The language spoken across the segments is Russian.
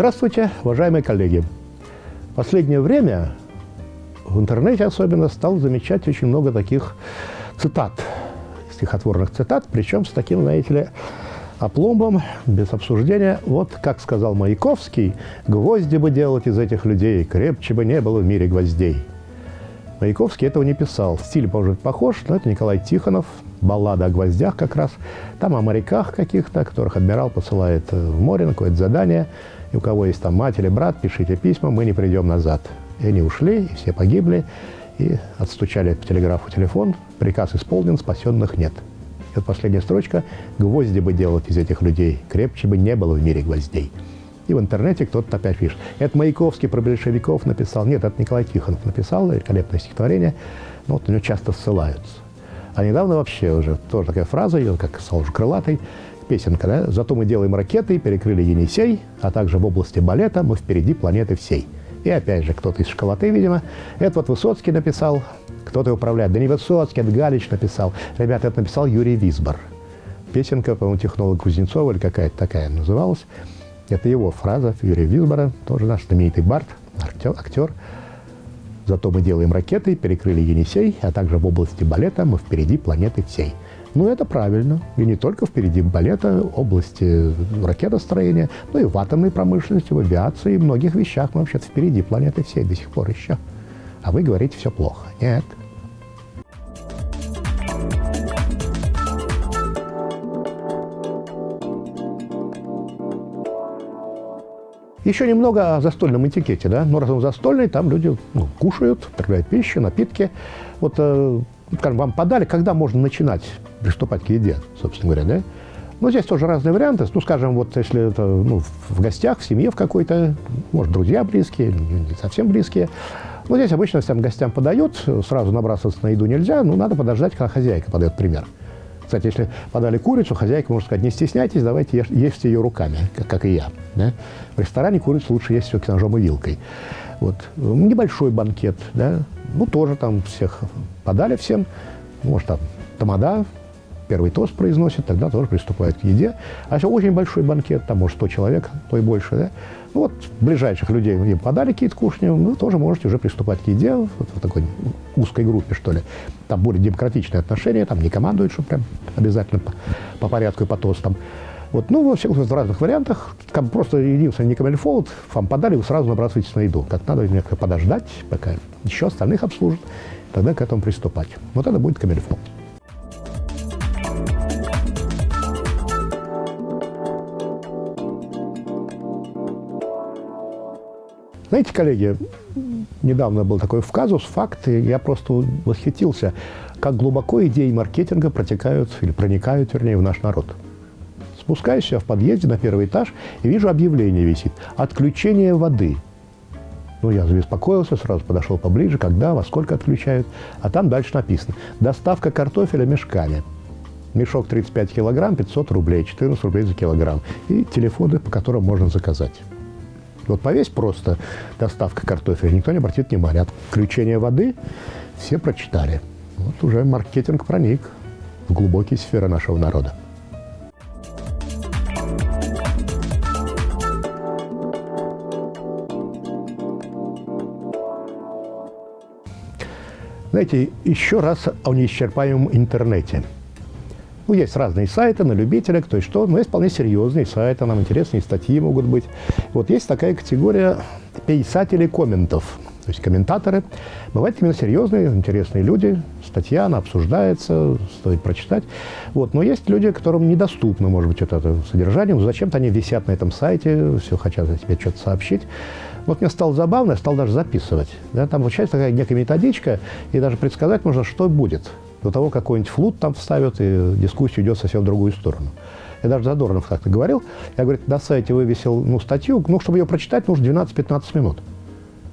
Здравствуйте, уважаемые коллеги! Последнее время в интернете особенно стал замечать очень много таких цитат, стихотворных цитат, причем с таким, знаете ли, опломбом, без обсуждения. Вот, как сказал Маяковский, «Гвозди бы делать из этих людей, крепче бы не было в мире гвоздей». Маяковский этого не писал. Стиль, может похож, но это Николай Тихонов, баллада о гвоздях как раз. Там о моряках каких-то, которых адмирал посылает в море на какое-то задание – и у кого есть там мать или брат, пишите письма, мы не придем назад. И они ушли, и все погибли, и отстучали по телеграфу телефон, приказ исполнен, спасенных нет. И вот последняя строчка «Гвозди бы делать из этих людей, крепче бы не было в мире гвоздей». И в интернете кто-то опять пишет. Это Маяковский про большевиков написал. Нет, это Николай Тихонов написал, великолепное стихотворение. Но вот на него часто ссылаются. А недавно вообще уже тоже такая фраза, ее как сказал уже Крылатый, песенка, да? «Зато мы делаем ракеты, перекрыли Енисей, а также в области балета мы впереди планеты всей». И опять же, кто-то из школоты, видимо. Это вот Высоцкий написал, кто-то управляет. Да не Высоцкий, это Галич написал. Ребята, это написал Юрий Висбор. Песенка, по-моему, технолог Кузнецова или какая-то такая называлась. Это его фраза Юрия Висбора, тоже наш знаменитый бард, актер. Зато мы делаем ракеты, перекрыли Енисей, а также в области балета мы впереди планеты всей. Ну, это правильно. И не только впереди балета, области ракетостроения, но и в атомной промышленности, в авиации, в многих вещах мы вообще-то впереди планеты всей до сих пор еще. А вы говорите, все плохо. Нет. Еще немного о застольном этикете, да? Ну, раз он застольный, там люди ну, кушают, потребляют пищу, напитки. Вот, э, скажем, вам подали, когда можно начинать приступать к еде, собственно говоря, да? Но здесь тоже разные варианты. Ну, скажем, вот если это ну, в гостях, в семье в какой-то, может, друзья близкие, не совсем близкие. Но здесь обычно всем гостям подают, сразу набрасываться на еду нельзя, ну, надо подождать, когда хозяйка подает пример. Кстати, если подали курицу, хозяйка может сказать, не стесняйтесь, давайте ешь, ешьте ее руками, как, как и я. Да? В ресторане курицу лучше есть все-таки ножом и вилкой. Вот. Небольшой банкет, да? Ну, тоже там всех подали всем, может, там тамада, первый тост произносит, тогда тоже приступает к еде. А если очень большой банкет, там, может, 100 человек, то и больше, да? Ну, вот ближайших людей им подали какие-то кушни, вы тоже можете уже приступать к еде вот в такой узкой группе, что ли. Там более демократичные отношения, там не командуют, что прям обязательно по, по порядку и по тостам. Вот, ну, во всех в разных вариантах. Там просто единственное, не камельфолд, вам подали, вы сразу набрасываетесь на еду. Как надо немного подождать, пока еще остальных обслужат, тогда к этому приступать. Вот это будет камельфолд. Знаете, коллеги, недавно был такой вказус, факт, и я просто восхитился, как глубоко идеи маркетинга протекают, или проникают, вернее, в наш народ. Спускаюсь я в подъезде на первый этаж и вижу объявление висит «Отключение воды». Ну, я забеспокоился, сразу подошел поближе, когда, во сколько отключают. А там дальше написано «Доставка картофеля мешками». Мешок 35 килограмм, 500 рублей, 14 рублей за килограмм. И телефоны, по которым можно заказать. Вот повесь просто доставка картофеля, никто не обратит внимания. Отключение воды все прочитали. Вот уже маркетинг проник в глубокие сферы нашего народа. Знаете, еще раз о неисчерпаемом интернете – ну, есть разные сайты на любителя, кто и что, но есть вполне серьезные сайты, нам интересные статьи могут быть. Вот есть такая категория писателей комментов, то есть комментаторы. Бывают именно серьезные, интересные люди, статья, она обсуждается, стоит прочитать. Вот. Но есть люди, которым недоступно, может быть, это, это содержание, но зачем-то они висят на этом сайте, все хотят о себе что-то сообщить. Вот мне стало забавно, я стал даже записывать. Да, там получается такая некая методичка, и даже предсказать можно, что будет до того, какой-нибудь флут там вставят, и дискуссия идет совсем в другую сторону. Я даже Задорнов как-то говорил, я, говорит, на сайте вывесил ну, статью, ну, чтобы ее прочитать, нужно 12-15 минут.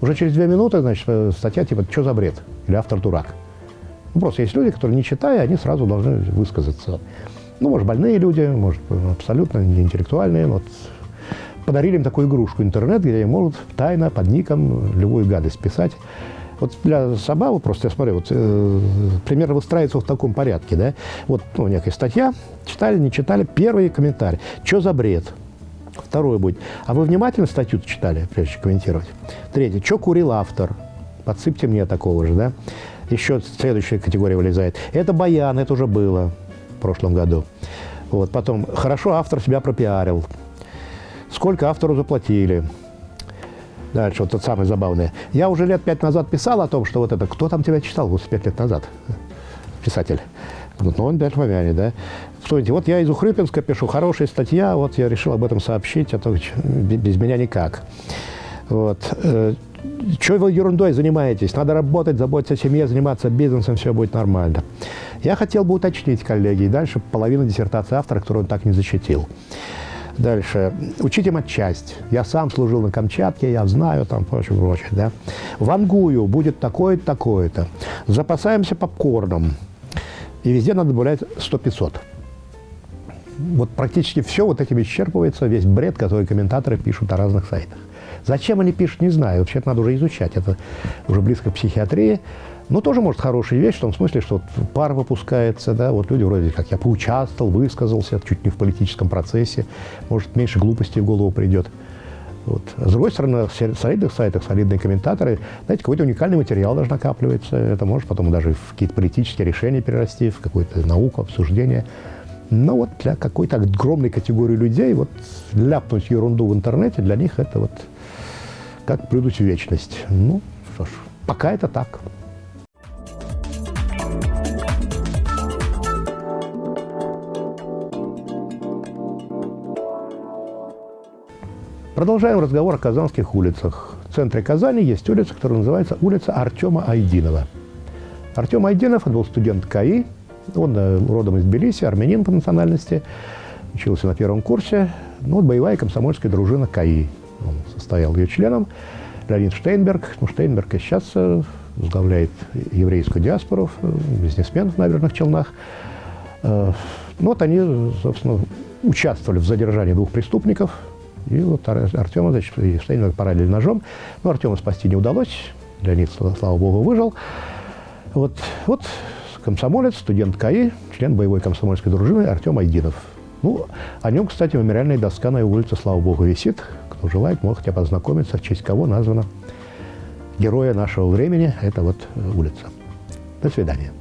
Уже через две минуты, значит, э, статья типа «Что за бред?» или «Автор дурак». Ну, просто есть люди, которые, не читая, они сразу должны высказаться. Ну, может, больные люди, может, абсолютно не интеллектуальные. Вот. Подарили им такую игрушку интернет, где они могут тайно под ником любую гадость писать. Вот для Сабава просто я смотрю, вот э, пример выстраивается в таком порядке, да. Вот ну, некая статья, читали, не читали, первый комментарий. Что за бред? Второе будет. А вы внимательно статью читали, прежде чем комментировать? Третье. Что курил автор? Подсыпьте мне такого же, да? Еще следующая категория вылезает. Это баян, это уже было в прошлом году. Вот, потом, хорошо автор себя пропиарил. Сколько автору заплатили? Дальше, вот это самое забавное. Я уже лет пять назад писал о том, что вот это, кто там тебя читал 85 лет назад? Писатель. Вот, ну, он опять помянет, да? Смотрите, вот я из Ухрюпинска пишу, хорошая статья, вот я решил об этом сообщить, а то без меня никак. Вот. Э, Чего вы ерундой занимаетесь? Надо работать, заботиться о семье, заниматься бизнесом, все будет нормально. Я хотел бы уточнить, коллеги, и дальше половина диссертации автора, которую он так не защитил. Дальше. Учите матчасть. Я сам служил на Камчатке, я знаю там прочее, прочее. Да? Вангую будет такое-то, такое-то. Запасаемся попкорном. И везде надо добавлять 100-500. Вот практически все вот этим исчерпывается, весь бред, который комментаторы пишут о разных сайтах. Зачем они пишут, не знаю. Вообще это надо уже изучать. Это уже близко к психиатрии. Но тоже, может, хорошая вещь в том смысле, что вот пар выпускается, да, вот люди вроде как я поучаствовал, высказался, чуть не в политическом процессе, может, меньше глупостей в голову придет. Вот. С другой стороны, в солидных сайтах солидные комментаторы, знаете, какой-то уникальный материал даже накапливается. Это может потом даже в какие-то политические решения перерасти, в какую-то науку, обсуждение. Но вот для какой-то огромной категории людей вот ляпнуть ерунду в интернете, для них это вот как придуть в вечность. Ну, что ж, пока это так. Продолжаем разговор о казанских улицах. В центре Казани есть улица, которая называется улица Артема Айдинова. Артем Айдинов был студент КАИ, он э, родом из Тбилиси, армянин по национальности, учился на первом курсе. Ну, вот боевая комсомольская дружина КАИ. Он состоял ее членом. Леонид Штейнберг. Ну, Штейнберг и сейчас э, возглавляет еврейскую диаспору, э, бизнесмен в Набережных Челнах. Ну, вот они, собственно, участвовали в задержании двух преступников. И вот Артема, значит, Штейнберг поранили ножом. Но Артема спасти не удалось. Леонид, слава богу, выжил. Вот, вот комсомолец, студент КАИ, член боевой комсомольской дружины Артем Айдинов. Ну, о нем, кстати, мемориальная доска на его улице, слава богу, висит. Кто желает, может хотя бы ознакомиться, в честь кого названа героя нашего времени. Это вот улица. До свидания.